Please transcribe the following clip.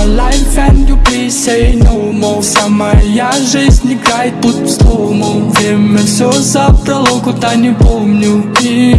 my life and you please say no more Вся моя жизнь играет будто в слоумо Время все забрало, куда не помню. И